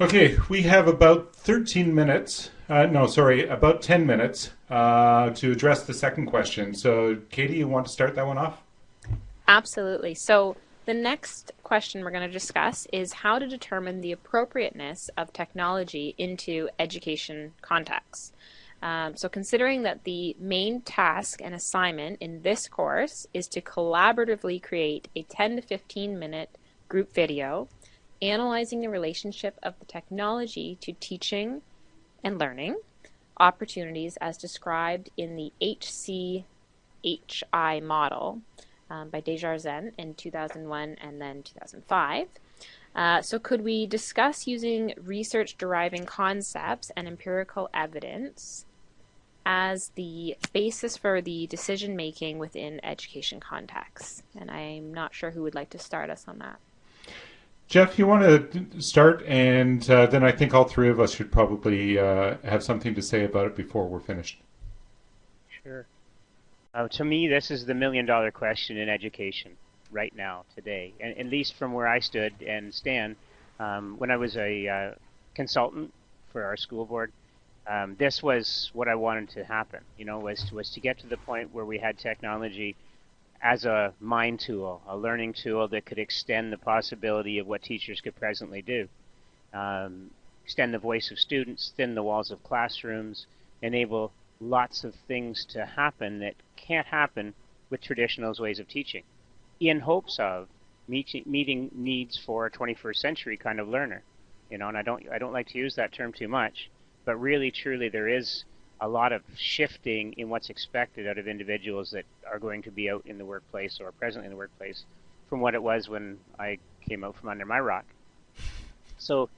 Okay, we have about 13 minutes, uh, no, sorry, about 10 minutes uh, to address the second question. So, Katie, you want to start that one off? Absolutely. So, the next question we're going to discuss is how to determine the appropriateness of technology into education contexts. Um, so considering that the main task and assignment in this course is to collaboratively create a 10 to 15 minute group video analyzing the relationship of the technology to teaching and learning opportunities as described in the HCHI model um, by Desjardins in 2001 and then 2005. Uh, so could we discuss using research deriving concepts and empirical evidence as the basis for the decision making within education contexts? And I'm not sure who would like to start us on that. Jeff, you want to start, and uh, then I think all three of us should probably uh, have something to say about it before we're finished. Sure. Uh, to me, this is the million dollar question in education right now, today, and at least from where I stood and stand. Um, when I was a uh, consultant for our school board, um, this was what I wanted to happen. You know, was was to get to the point where we had technology as a mind tool, a learning tool that could extend the possibility of what teachers could presently do. Um, extend the voice of students, thin the walls of classrooms, enable lots of things to happen that can't happen with traditional ways of teaching, in hopes of meet, meeting needs for a 21st century kind of learner. You know, and I don't I don't like to use that term too much, but really truly there is a lot of shifting in what's expected out of individuals that are going to be out in the workplace or presently in the workplace from what it was when I came out from under my rock. So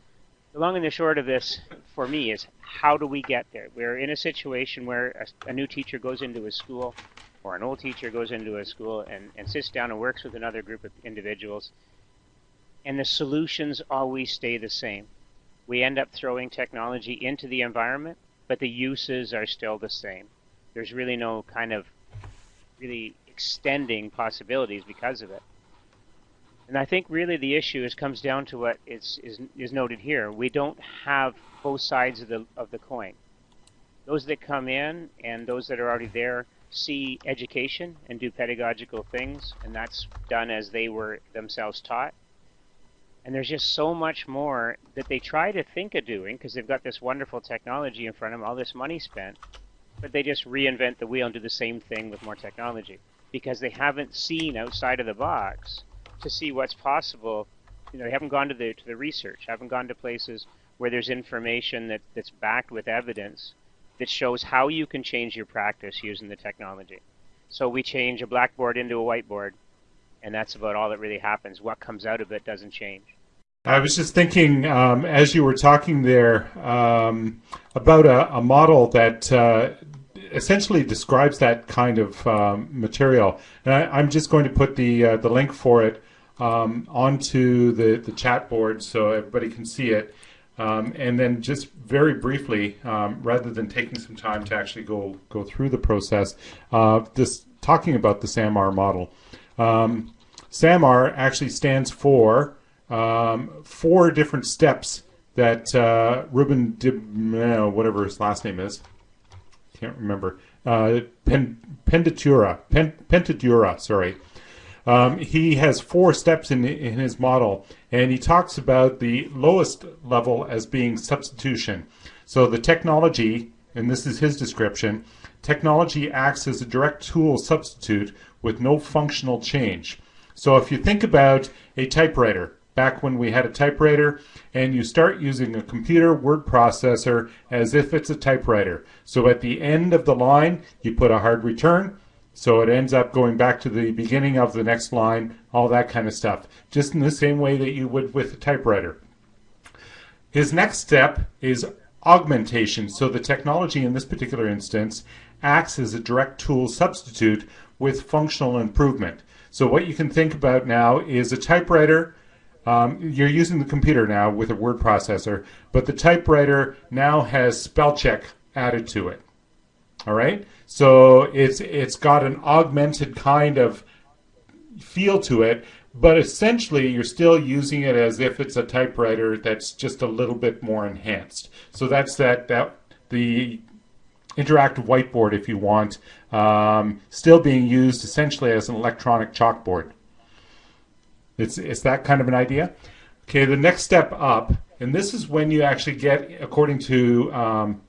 the long and the short of this for me is how do we get there? We're in a situation where a, a new teacher goes into a school or an old teacher goes into a school and, and sits down and works with another group of individuals and the solutions always stay the same. We end up throwing technology into the environment but the uses are still the same. There's really no kind of really extending possibilities because of it. And I think really the issue is comes down to what is, is, is noted here. We don't have both sides of the, of the coin. Those that come in and those that are already there see education and do pedagogical things, and that's done as they were themselves taught. And there's just so much more that they try to think of doing because they've got this wonderful technology in front of them, all this money spent, but they just reinvent the wheel and do the same thing with more technology because they haven't seen outside of the box to see what's possible. You know, they haven't gone to the to the research, haven't gone to places where there's information that, that's backed with evidence that shows how you can change your practice using the technology. So we change a blackboard into a whiteboard and that's about all that really happens. What comes out of it doesn't change. I was just thinking um, as you were talking there um, about a, a, model that uh, essentially describes that kind of um, material, and I, am just going to put the uh, the link for it um, onto the the chat board so everybody can see it. Um, and then just very briefly, um, rather than taking some time to actually go go through the process, uh, just talking about the SAMR model. Um, SAMR actually stands for um, four different steps that uh, Ruben Dib, whatever his last name is, can't remember, uh, Pen, Pendatura, Pen, Pentadura, sorry. Um, he has four steps in, in his model, and he talks about the lowest level as being substitution. So the technology, and this is his description, technology acts as a direct tool substitute with no functional change. So if you think about a typewriter, back when we had a typewriter, and you start using a computer word processor as if it's a typewriter. So at the end of the line, you put a hard return, so it ends up going back to the beginning of the next line, all that kind of stuff, just in the same way that you would with a typewriter. His next step is augmentation. So the technology in this particular instance acts as a direct tool substitute with functional improvement. So what you can think about now is a typewriter. Um, you're using the computer now with a word processor, but the typewriter now has spell check added to it. All right, so it's it's got an augmented kind of feel to it but essentially you're still using it as if it's a typewriter that's just a little bit more enhanced. So that's that that the interactive whiteboard, if you want, um, still being used essentially as an electronic chalkboard. It's it's that kind of an idea. Okay, the next step up, and this is when you actually get, according to um,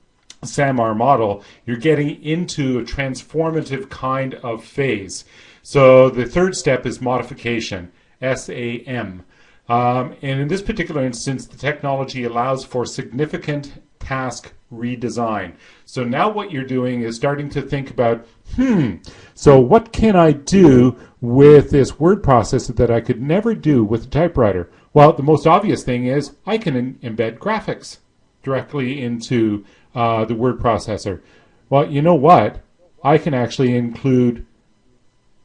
SAMR model, you're getting into a transformative kind of phase. So the third step is modification, SAM. Um, and in this particular instance, the technology allows for significant task redesign. So now what you're doing is starting to think about, hmm, so what can I do with this word processor that I could never do with a typewriter? Well, the most obvious thing is I can embed graphics directly into uh, the word processor. Well, you know what? I can actually include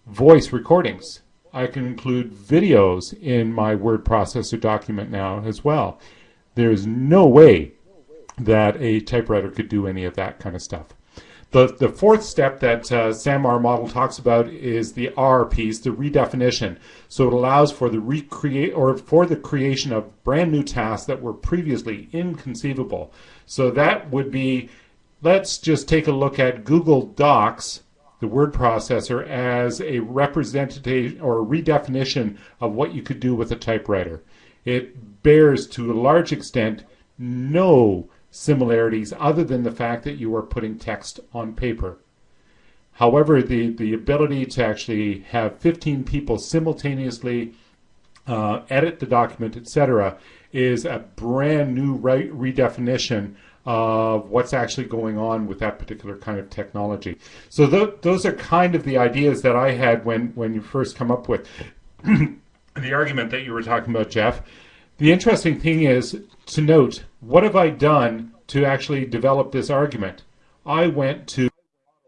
voice recordings. I can include videos in my word processor document now as well. There's no way that a typewriter could do any of that kind of stuff. The, the fourth step that uh, SAMR model talks about is the R piece, the redefinition. So it allows for the recreate or for the creation of brand new tasks that were previously inconceivable. So that would be, let's just take a look at Google Docs, the word processor, as a representation or a redefinition of what you could do with a typewriter. It bears to a large extent no similarities other than the fact that you are putting text on paper. However, the, the ability to actually have 15 people simultaneously uh, edit the document, etc., is a brand new re redefinition of what's actually going on with that particular kind of technology. So th those are kind of the ideas that I had when, when you first come up with the argument that you were talking about, Jeff. The interesting thing is to note, what have I done to actually develop this argument? I went to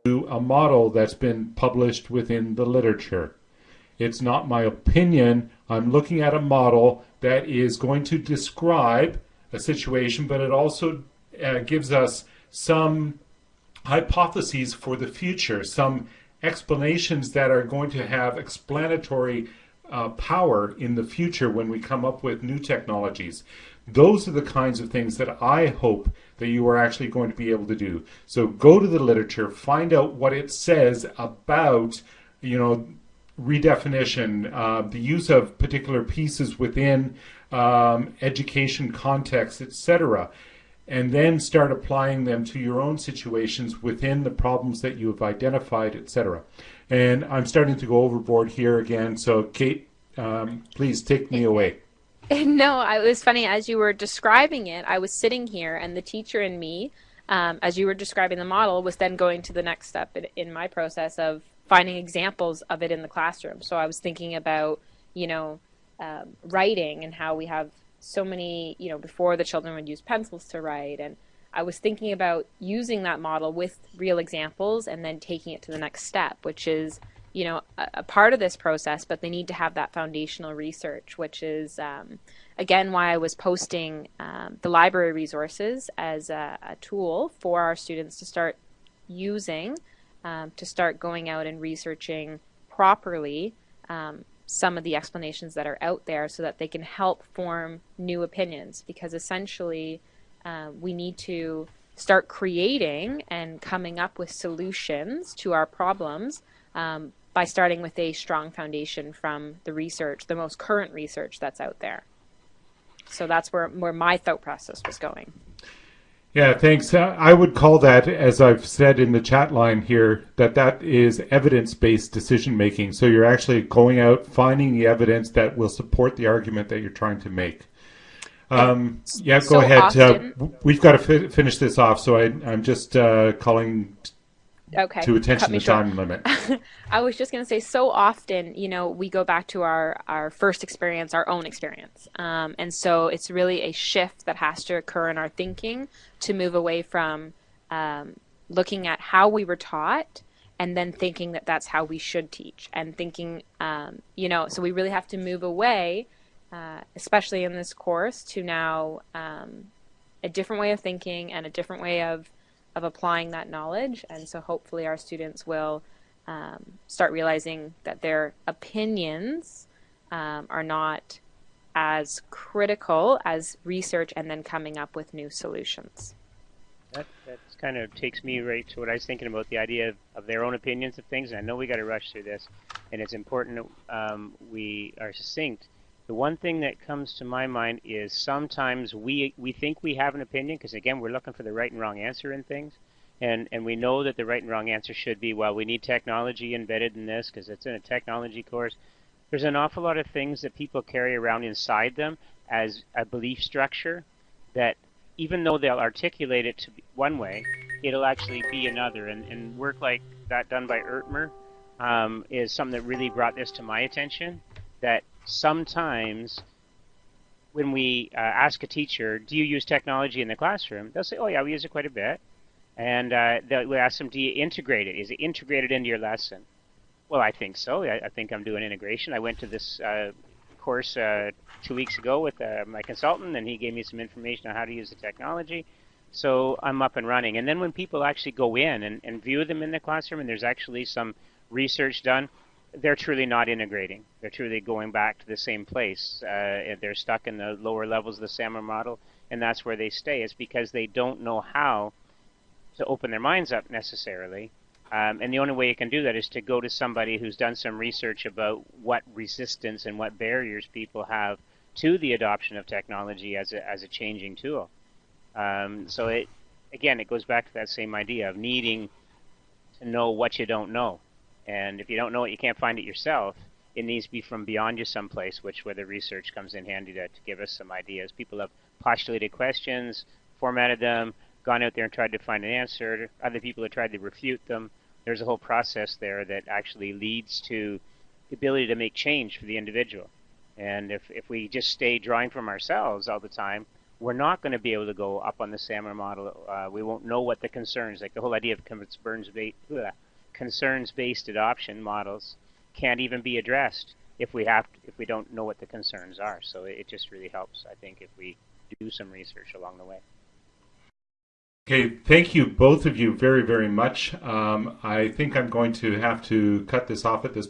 a model that's been published within the literature. It's not my opinion. I'm looking at a model that is going to describe a situation, but it also uh, gives us some hypotheses for the future, some explanations that are going to have explanatory uh, power in the future when we come up with new technologies. Those are the kinds of things that I hope that you are actually going to be able to do. So go to the literature, find out what it says about, you know, redefinition, uh, the use of particular pieces within um, education context, etc., and then start applying them to your own situations within the problems that you have identified, etc. And I'm starting to go overboard here again. So, Kate, um, please take me away. No, it was funny as you were describing it. I was sitting here, and the teacher and me, um, as you were describing the model, was then going to the next step in, in my process of finding examples of it in the classroom. So I was thinking about, you know, um, writing and how we have so many, you know, before the children would use pencils to write. And I was thinking about using that model with real examples and then taking it to the next step, which is you know, a, a, part of this process, but they need to have that foundational research, which is, um, again, why I was posting um, the library resources as a, a, tool for our students to start using, um, to start going out and researching properly um, some of the explanations that are out there so that they can help form new opinions. Because essentially, uh, we need to start creating and coming up with solutions to our problems um, by starting with a strong foundation from the research, the most current research that's out there. So that's where, where my thought process was going. Yeah, thanks. Uh, I would call that, as I've said in the chat line here, that that is evidence-based decision making. So you're actually going out, finding the evidence that will support the argument that you're trying to make. Um, yeah, go so ahead. Uh, we've got to fi finish this off, so I, am just uh, calling okay to attention the time limit. I was just going to say so often you know we go back to our our first experience our own experience. Um, and so it's really a shift that has to occur in our thinking to move away from um, looking at how we were taught and then thinking that that's how we should teach and thinking um, you know so we really have to move away uh, especially in this course to now um, a different way of thinking and a different way of of applying that knowledge. And so hopefully our students will um, start realizing that their opinions um, are not as critical as research and then coming up with new solutions. That, that kind of takes me right to what I was thinking about the idea of, of their own opinions of things. And I know we got to rush through this, and it's important that um, we are succinct. The one thing that comes to my mind is sometimes we we think we have an opinion because again we're looking for the right and wrong answer in things, and and we know that the right and wrong answer should be well we need technology embedded in this because it's in a technology course. There's an awful lot of things that people carry around inside them as a belief structure that even though they'll articulate it to one way, it'll actually be another. And, and work like that done by Ertmer um, is something that really brought this to my attention. That sometimes when we uh, ask a teacher, "Do you use technology in the classroom?" they'll say, "Oh yeah, we use it quite a bit." And uh, we ask them, "Do you integrate it? Is it integrated into your lesson?" Well, I think so. I, I think I'm doing integration. I went to this uh, course uh, two weeks ago with uh, my consultant, and he gave me some information on how to use the technology. So I'm up and running. And then when people actually go in and, and view them in the classroom, and there's actually some research done, they're truly not integrating. They're truly going back to the same place. Uh, they're stuck in the lower levels of the SAMR model, and that's where they stay. It's because they don't know how to open their minds up necessarily um, and the only way you can do that is to go to somebody who's done some research about what resistance and what barriers people have to the adoption of technology as a, as a changing tool. Um, so it, again, it goes back to that same idea of needing to know what you don't know. And if you don't know it, you can't find it yourself. It needs to be from beyond you someplace, which where the research comes in handy to, to give us some ideas. People have postulated questions, formatted them, gone out there and tried to find an answer. Other people have tried to refute them there's a whole process there that actually leads to the ability to make change for the individual. And if, if we just stay drawing from ourselves all the time, we're not going to be able to go up on the SAMR model. Uh, we won't know what the concerns, like the whole idea of concerns-based, concerns-based adoption models, can't even be addressed if we have to, if we don't know what the concerns are. So it, just really helps, I think, if we do some research along the way. Okay, thank you both of you very, very much. Um, I think I'm going to have to cut this off at this